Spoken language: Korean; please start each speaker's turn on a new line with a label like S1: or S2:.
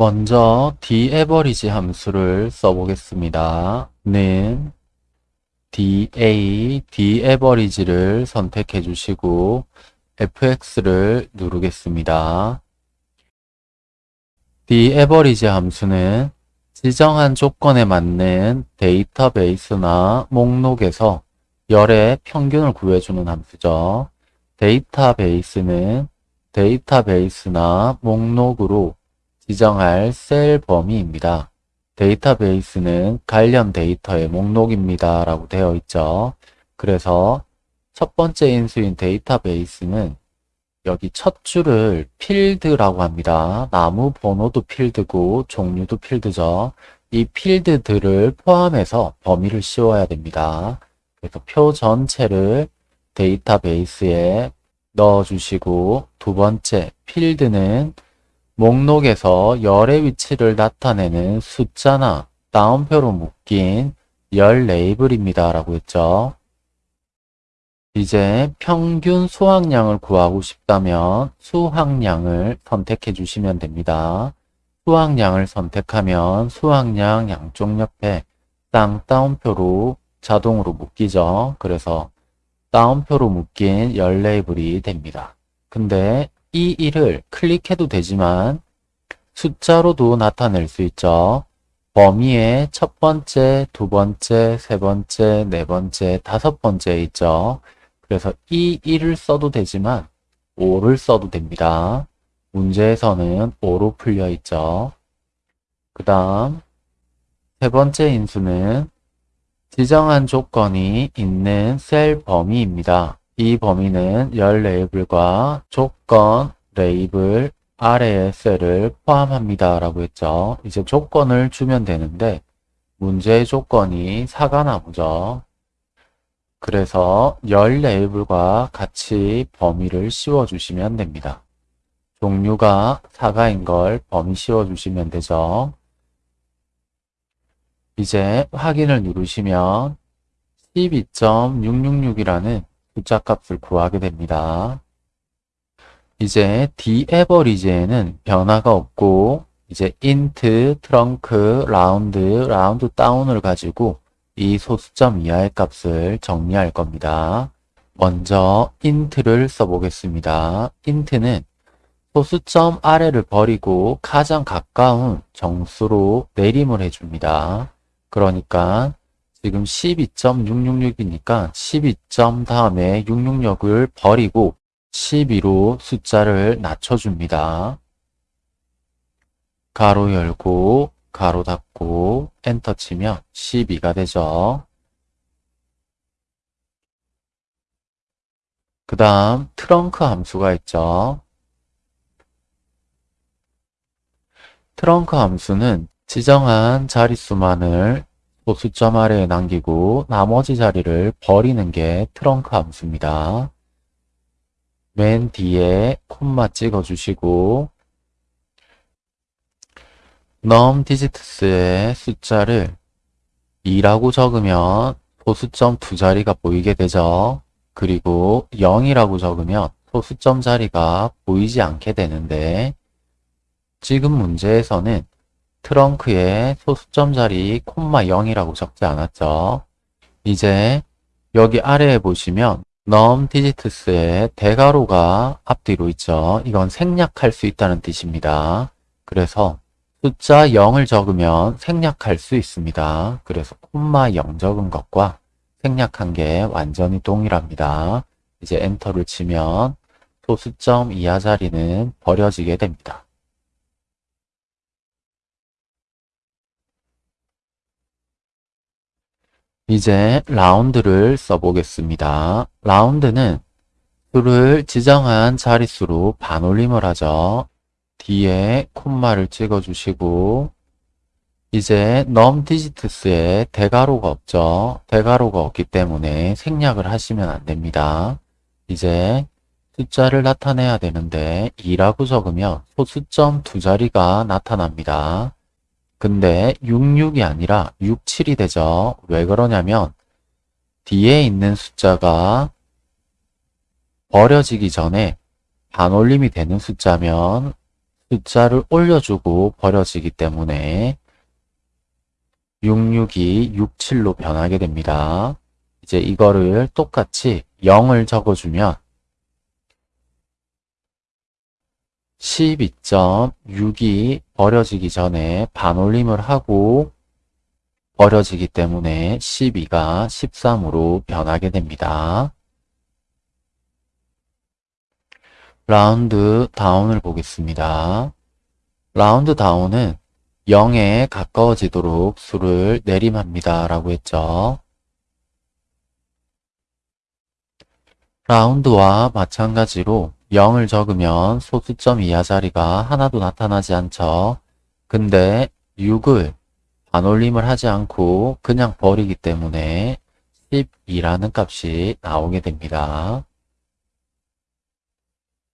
S1: 먼저 daverage 함수를 써보겠습니다. 는 da, daverage를 선택해 주시고 fx를 누르겠습니다. daverage 함수는 지정한 조건에 맞는 데이터베이스나 목록에서 열의 평균을 구해주는 함수죠. 데이터베이스는 데이터베이스나 목록으로 지정할 셀 범위입니다. 데이터베이스는 관련 데이터의 목록입니다. 라고 되어 있죠. 그래서 첫 번째 인수인 데이터베이스는 여기 첫 줄을 필드라고 합니다. 나무 번호도 필드고 종류도 필드죠. 이 필드들을 포함해서 범위를 씌워야 됩니다. 그래서 표 전체를 데이터베이스에 넣어주시고 두 번째 필드는 목록에서 열의 위치를 나타내는 숫자나 따옴표로 묶인 열 레이블입니다. 라고 했죠. 이제 평균 수확량을 구하고 싶다면 수확량을 선택해 주시면 됩니다. 수확량을 선택하면 수확량 양쪽 옆에 쌍따옴표로 자동으로 묶이죠. 그래서 따옴표로 묶인 열 레이블이 됩니다. 근데 이1을 클릭해도 되지만 숫자로도 나타낼 수 있죠. 범위의 첫 번째, 두 번째, 세 번째, 네 번째, 다섯 번째 있죠. 그래서 이 1을 써도 되지만 5를 써도 됩니다. 문제에서는 5로 풀려 있죠. 그 다음 세 번째 인수는 지정한 조건이 있는 셀 범위입니다. 이 범위는 열 레이블과 조건 레이블 아래의 셀을 포함합니다 라고 했죠 이제 조건을 주면 되는데 문제의 조건이 사가나 보죠 그래서 열 레이블과 같이 범위를 씌워 주시면 됩니다 종류가 사가인 걸 범위 씌워 주시면 되죠 이제 확인을 누르시면 12.666이라는 부자값을 구하게 됩니다. 이제 d a v e r a g e 에는 변화가 없고 이제 int, trunk, round, round d o w n 을 가지고 이 소수점 이하의 값을 정리할 겁니다. 먼저 i n t 를 써보겠습니다. i n t 는 소수점 아래를 버리고 가장 가까운 정수로 내림을 해줍니다. 그러니까 지금 12.666이니까 12점 다음에 666을 버리고 12로 숫자를 낮춰줍니다. 가로 열고 가로 닫고 엔터 치면 12가 되죠. 그 다음 트렁크 함수가 있죠. 트렁크 함수는 지정한 자릿수만을 복수점 아래에 남기고 나머지 자리를 버리는 게 트렁크 함수입니다. 맨 뒤에 콤마 찍어주시고 넘 디지트스의 숫자를 2라고 적으면 소수점 두 자리가 보이게 되죠. 그리고 0이라고 적으면 소수점 자리가 보이지 않게 되는데 지금 문제에서는 트렁크에 소수점 자리 콤마 0이라고 적지 않았죠. 이제 여기 아래에 보시면 넘 디지트스의 대괄호가 앞뒤로 있죠. 이건 생략할 수 있다는 뜻입니다. 그래서 숫자 0을 적으면 생략할 수 있습니다. 그래서 콤마 0 적은 것과 생략한 게 완전히 동일합니다. 이제 엔터를 치면 소수점 이하 자리는 버려지게 됩니다. 이제 라운드를 써보겠습니다. 라운드는 수를 지정한 자릿수로 반올림을 하죠. 뒤에 콤마를 찍어주시고 이제 n u m d i g i t s 에 대괄호가 없죠. 대괄호가 없기 때문에 생략을 하시면 안됩니다. 이제 숫자를 나타내야 되는데 2라고 적으면 소수점 두 자리가 나타납니다. 근데 66이 아니라 67이 되죠. 왜 그러냐면 뒤에 있는 숫자가 버려지기 전에 반올림이 되는 숫자면 숫자를 올려주고 버려지기 때문에 66이 67로 변하게 됩니다. 이제 이거를 똑같이 0을 적어주면 12.6이 버려지기 전에 반올림을 하고 버려지기 때문에 12가 13으로 변하게 됩니다. 라운드 다운을 보겠습니다. 라운드 다운은 0에 가까워지도록 수를 내림합니다. 라고 했죠. 라운드와 마찬가지로 0을 적으면 소수점 이하 자리가 하나도 나타나지 않죠. 근데 6을 반올림을 하지 않고 그냥 버리기 때문에 12라는 값이 나오게 됩니다.